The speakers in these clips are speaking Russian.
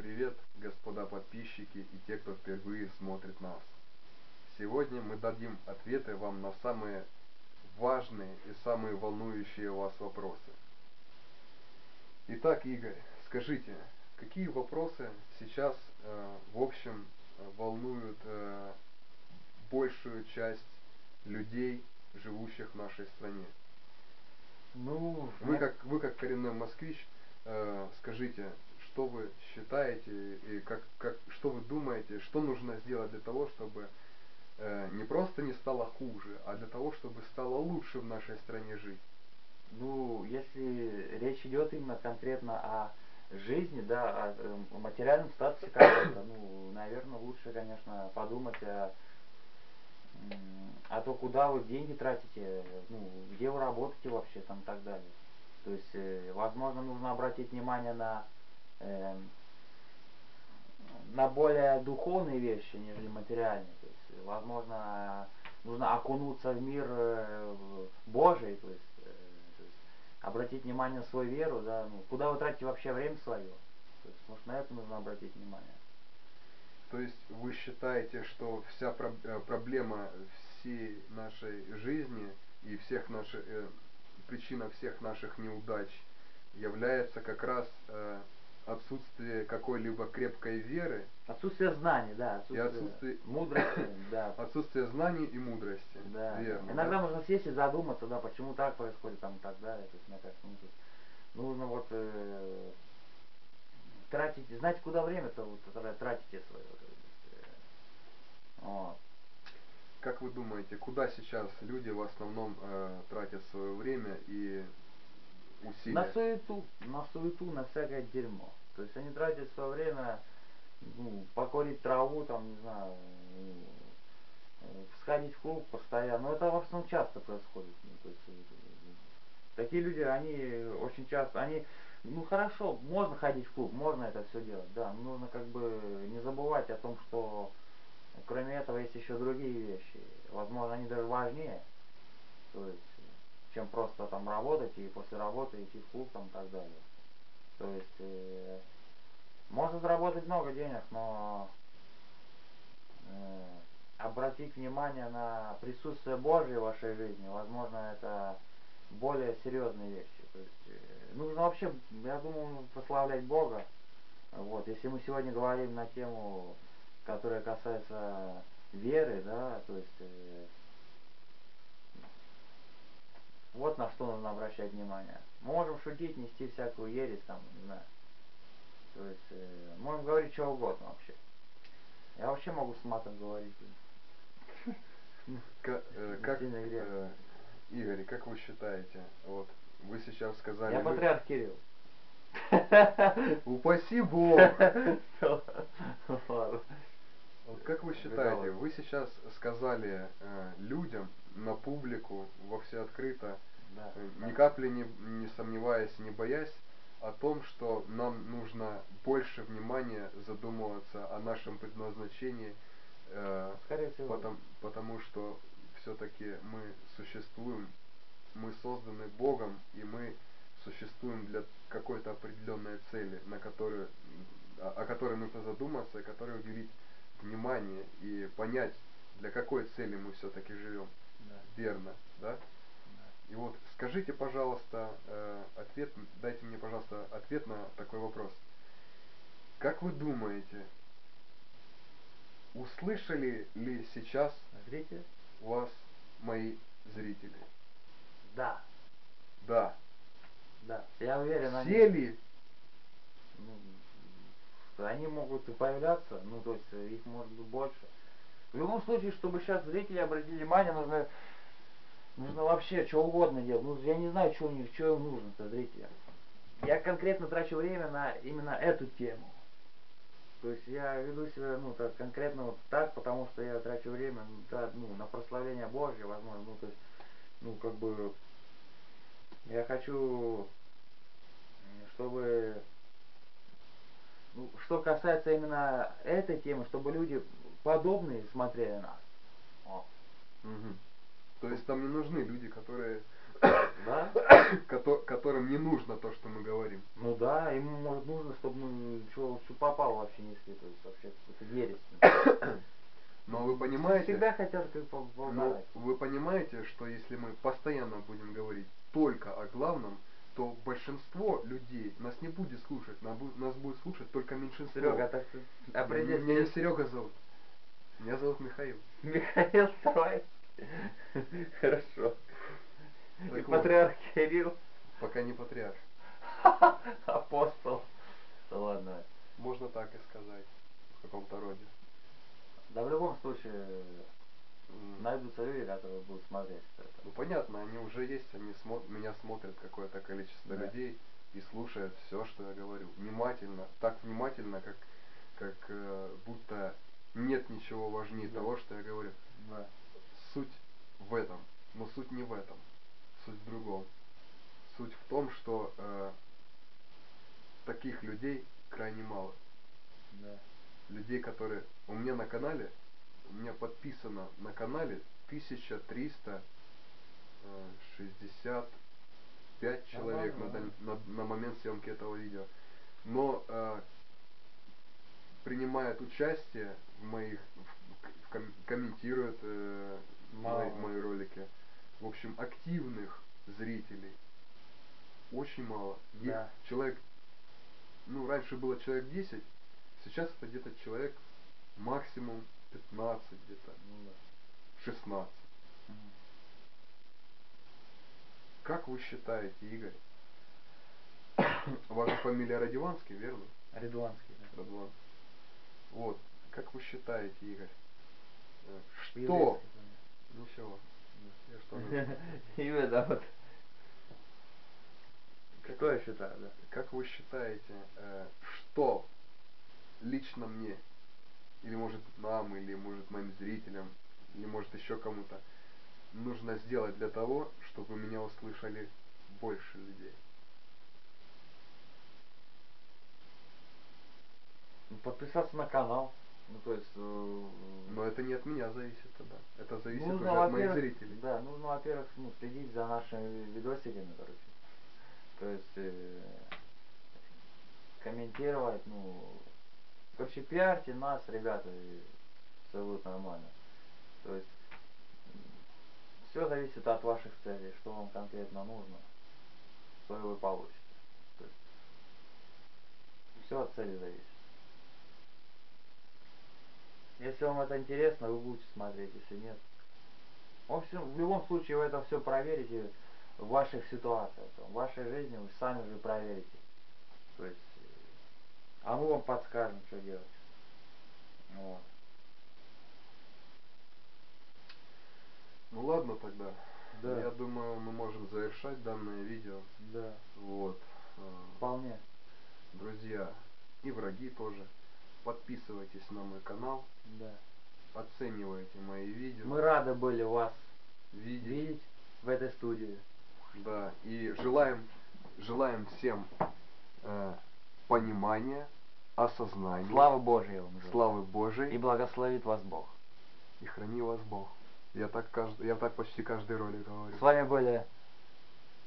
Привет, господа подписчики и те, кто впервые смотрит нас. Сегодня мы дадим ответы вам на самые важные и самые волнующие вас вопросы. Итак, Игорь, скажите, какие вопросы сейчас, э, в общем, волнуют э, большую часть людей, живущих в нашей стране? Ну, Вы как, вы как коренной москвич, э, скажите, что вы считаете и как, как, что вы думаете, что нужно сделать для того, чтобы э, не просто не стало хуже, а для того, чтобы стало лучше в нашей стране жить? Ну, если речь идет именно конкретно о жизни, да, о, э, материальном статусе каком-то, ну, наверное, лучше, конечно, подумать о, о том, куда вы деньги тратите, ну, где вы работаете вообще, там, и так далее. То есть, э, возможно, нужно обратить внимание на э, на более духовные вещи, нежели материальные. То есть, возможно, нужно окунуться в мир э, Божий, то есть, э, то есть обратить внимание на свою веру, да, ну, куда вы тратите вообще время свое. То есть, может, на это нужно обратить внимание. То есть вы считаете, что вся э, проблема всей нашей жизни и всех наших, э, причина всех наших неудач является как раз э, отсутствие какой-либо крепкой веры. Отсутствие знаний, да. Отсутствие, и отсутствие мудрости, да. Отсутствие знаний и мудрости. Да. Верно. Иногда да? можно сесть и задуматься, да, почему так происходит, там, и так далее. То есть, мне кажется, ну, тут нужно вот э, тратить, знаете, куда время-то вот, тратите свое. Э, вот. Как вы думаете, куда сейчас люди в основном э, тратят свое время и усилия? На суету, на суету, на всякое дерьмо. То есть они тратят свое время, ну, покорить траву, там, не знаю, сходить в клуб постоянно. Но это в основном часто происходит. Ну, то есть, такие люди, они очень часто, они, ну хорошо, можно ходить в клуб, можно это все делать, да, но нужно как бы не забывать о том, что кроме этого есть еще другие вещи. Возможно, они даже важнее. То есть, чем просто там работать и после работы идти в клуб там и так далее. То есть, э, можно заработать много денег, но э, обратить внимание на присутствие Божье в вашей жизни, возможно, это более серьезные вещи. То есть, э, нужно вообще, я думаю, прославлять Бога. Вот, если мы сегодня говорим на тему, которая касается веры, да, то есть э, вот на что нужно обращать внимание. Мы можем шутить, нести всякую ересь, там, не знаю. То есть, э, можем говорить что угодно вообще. Я вообще могу с матом говорить. Как, э, как э, Игорь, как вы считаете, вот вы сейчас сказали... Я патриарх Кирилл. Упаси Бог! Вы считаете, вы сейчас сказали э, людям, на публику, во все открыто, да, э, ни капли не, не сомневаясь, не боясь, о том, что нам нужно больше внимания задумываться о нашем предназначении, э, потому, потому что все-таки мы существуем, мы созданы Богом, и мы существуем для какой-то определенной цели, на которую, о, о которой нужно задуматься, и которой уделить внимание и понять, для какой цели мы все-таки живем. Да. Верно, да? И вот скажите, пожалуйста, э, ответ, дайте мне, пожалуйста, ответ на такой вопрос. Как вы думаете, услышали ли сейчас Зрители? вас мои зрители? Да. Да. Да. Я уверен, Все они... ли? Ну, они могут и появляться, ну то есть их может быть больше. В любом случае, чтобы сейчас зрители обратили внимание, нужно Нужно вообще что угодно делать. Ну, я не знаю, что у них, что им нужно-то, зрители. Я конкретно трачу время на именно эту тему. То есть я веду себя, ну, так, конкретно вот так, потому что я трачу время, ну, да, ну, на прославление Божье, возможно, ну, то есть, ну, как бы, я хочу, чтобы, что касается именно этой темы, чтобы люди подобные смотрели нас. Угу. То есть там не нужны люди, которые Да? которым не нужно то, что мы говорим. Ну да, ему может нужно, чтобы мы что, что попало вообще несли, то есть вообще это ересь. Но вы понимаете... Всегда хотят как Но вы понимаете, что если мы постоянно будем говорить только о главном, то большинство людей нас не будет слушать, нас будет слушать только меньшинство. Серега, так ты определись. Меня не Серега зовут. Меня зовут Михаил. Михаил давай. Хорошо. Так И вот. патриарх Кирилл. Пока не патриарх. Апостол. Да ладно. Можно так и сказать. В каком-то роде. Да в любом случае. Найдутся люди, которые будут смотреть это. Ну понятно, они уже есть, они смо- меня смотрят какое-то количество Да. людей и слушают все, что я говорю. Внимательно, так внимательно, как, как э, будто нет ничего важнее Да. того, что я говорю. Да. Суть в этом, но суть не в этом, суть в другом. Суть в том, что э, таких людей крайне мало. Да. Людей, которые... У меня на канале, у меня подписано на канале 1365 человек на, на, на момент съемки этого видео. Но э, принимает участие в моих, в- в ком- комментирует э, мои, Мало. мои ролики. В общем, активных зрителей очень мало. Да. человек, ну, раньше было человек 10, сейчас это где-то человек максимум 15 где-то, Ну да. 16. Мгм. Как вы считаете, Игорь? Ваша фамилия Радиванский, верно? Редуанский, да. Радван. Вот. Как вы считаете, Игорь? э, Что? Ничего. Я что. Имя, да, вот. Как- Что я считаю, да? Как вы считаете, э, что лично мне, или может нам, или может моим зрителям, или может еще кому-то, нужно сделать для того, чтобы меня услышали больше людей? Подписаться на канал. Ну, то есть... э, Но это не от меня зависит тогда. Это зависит нужно, уже от моих зрителей. Да, нужно, во-первых, ну, следить за нашими видосиками, короче. То есть э, комментировать, ну, короче, пиарьте нас, ребята, и все будет нормально. То есть все зависит от ваших целей, что вам конкретно нужно, что вы получите. То есть все от цели зависит. Если вам это интересно, вы будете смотреть, если нет. В общем, в любом случае вы это все проверите в ваших ситуациях, в вашей жизни вы сами же проверите. То есть, а мы вам подскажем, что делать. Вот. Ну ладно тогда. Да. Я думаю, мы можем завершать данное видео. Да, Вот. Э, вполне. Друзья и враги тоже. Подписывайтесь на мой канал, Да. оценивайте мои видео. Мы рады были вас видеть. видеть в этой студии. Да, и желаем, желаем всем э, понимания, осознания, Слава Божьей вам желаю. славы Божией И благословит вас Бог. и храни вас Бог. Я так, каждый, я так почти каждый ролик говорю. С вами были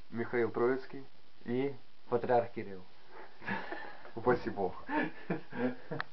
Михаил Троицкий. и Патриарх Кирилл. Упаси Бог.